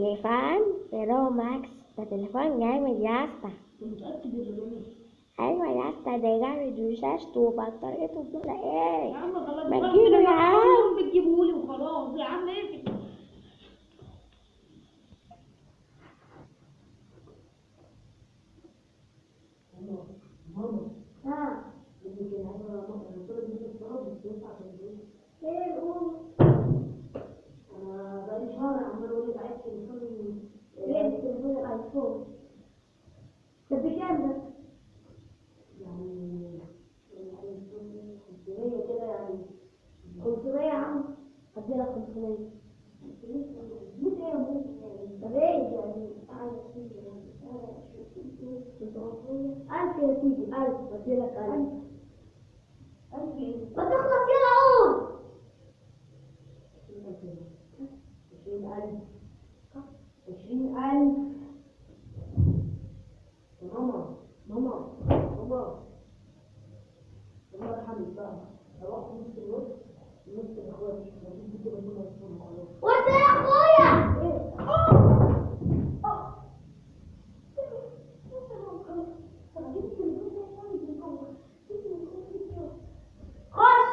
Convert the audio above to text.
تليفون برو ماكس ده تليفون جامد يا اسطى متأكد إن أنا أيوه يا اسطى ده جامد وشاشته وبطاريته بتقول إيه يا عم خلاص ما خلاص تجيبه كده يا عم. التليفون لقيت التليفون الايفون طب بكام ده؟ يعني يعني 500 كده يعني 500 يا عم هدي لك 500 500 إيه يا ماما؟ طب إيه يعني عايز ألف يا سيدي ألف بدي لك ألف ما تخلص يلا قوم 20000 ماما ماما ماما ارحمي بقى روحت نص النص نص اخواتي مفيش كده كنا نصهم خلاص وانت يا اخويا خش